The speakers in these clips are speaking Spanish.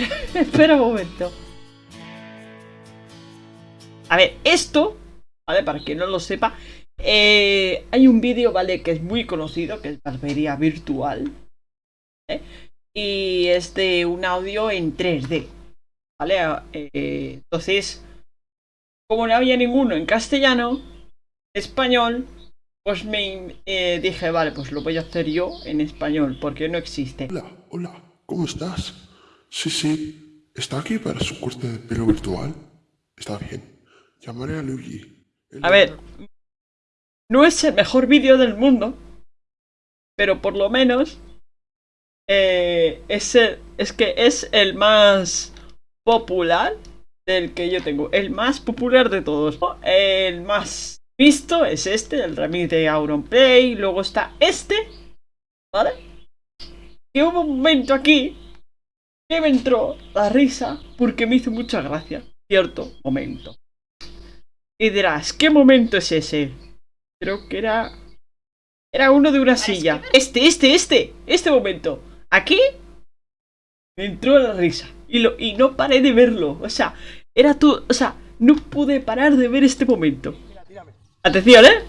espera, un momento. A ver, esto, ¿vale? Para quien no lo sepa, eh, hay un vídeo, ¿vale? Que es muy conocido, que es barbería virtual. ¿eh? Y es de un audio en 3D. ¿Vale? Eh, entonces, como no había ninguno en castellano, español, pues me dije, vale, pues lo voy a hacer yo en español, porque no existe. Hola, hola, ¿cómo estás? Sí, sí, ¿está aquí para su corte de pelo virtual? Está bien. Llamaré a Luigi. Él A ver, no es el mejor vídeo del mundo, pero por lo menos eh, es, el- es que es el más popular del que yo tengo. El más popular de todos. El más visto es este, el remix de Auronplay. Luego está este, ¿vale? Y hubo un momento aquí que me entró la risa porque me hizo mucha gracia. Cierto momento. Y dirás, ¿qué momento es ese? Creo que era... Era uno de una silla. Este, este, este. Este momento. Aquí me entró la risa. Y, lo, y no paré de verlo. O sea, era tú... O sea, no pude parar de ver este momento. Atención, ¿eh?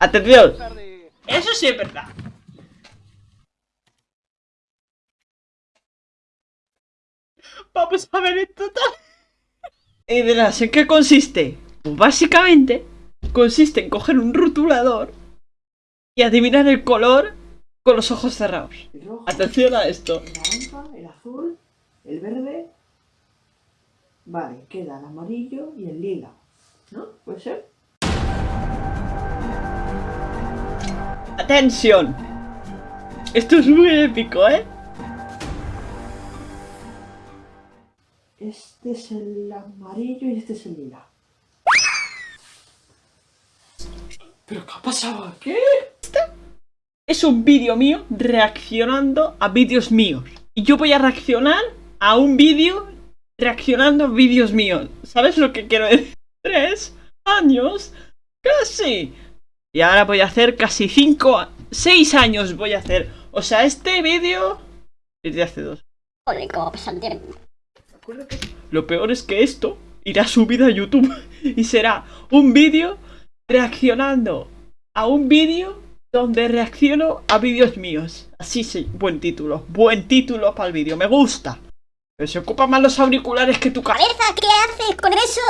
Atención. Eso sí es verdad. Vamos a ver esto tal. Y dirás, ¿en qué consiste? Pues básicamente consiste en coger un rotulador y adivinar el color con los ojos cerrados. El rojo, Atención a esto. el naranja, el azul, el verde. Vale, queda el amarillo y el lila. ¿No? ¿Puede ser? Atención. Esto es muy épico, ¿eh? Este es el amarillo y este es el lila. ¿Pero qué ha pasado aquí? Es un vídeo mío reaccionando a vídeos míos. Y yo voy a reaccionar a un vídeo reaccionando a vídeos míos. ¿Sabes lo que quiero decir? Tres años. Casi. Y ahora voy a hacer casi cinco... Seis años voy a hacer. O sea, este vídeo... Es de hace dos. Joder, cómo pasa el tiempo. Lo peor es que esto irá subido a YouTube y será un vídeo reaccionando a un vídeo donde reacciono a vídeos míos. Así sí, buen título, buen título para el vídeo, me gusta. Pero se ocupan más los auriculares que tu cabeza. ¡Cabeza! ¿Qué haces con eso?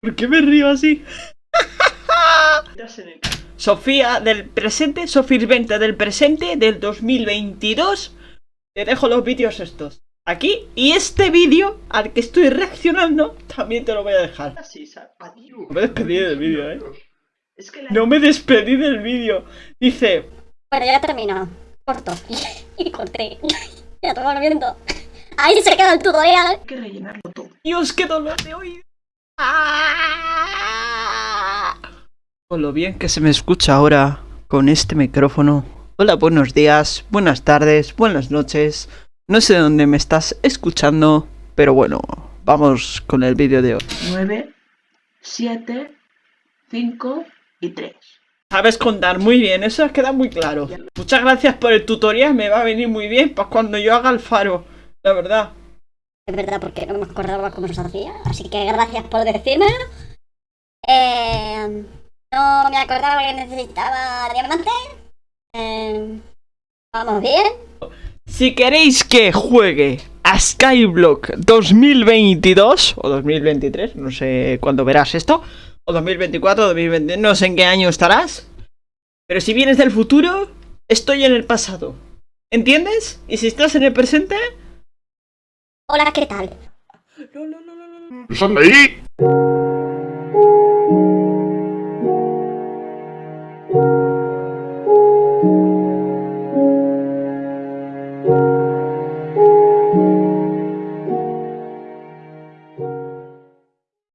¿Por qué me río así? Sofía del presente, Sofía Venta del presente del 2022. Te dejo los vídeos estos aquí y este vídeo al que estoy reaccionando también te lo voy a dejar. No me despedí del vídeo, eh. No me despedí del vídeo. Dice, Bueno, ya termino. Corto. Y corté. Ya todo el viento. Ahí se queda el tutorial. Dios, qué dolor de oído. ¡Ah! Lo bien que se me escucha ahora con este micrófono. Hola, buenos días, buenas tardes, buenas noches. No sé dónde me estás escuchando, pero bueno, vamos con el vídeo de hoy. 9, 7, 5 y 3. Sabes contar muy bien, eso queda muy claro. Muchas gracias por el tutorial, me va a venir muy bien para cuando yo haga el faro, la verdad. Es verdad, porque no me acordaba cómo se hacía. Así que gracias por decirme. Eh, no me acordaba que necesitaba diamante. Eh, vamos bien. Si queréis que juegue a Skyblock 2022 o 2023, no sé cuándo verás esto, o 2024, 2020, no sé en qué año estarás, pero si vienes del futuro, estoy en el pasado. ¿Entiendes? Y si estás en el presente, Hola, ¿qué tal? ¡Sal de ahí!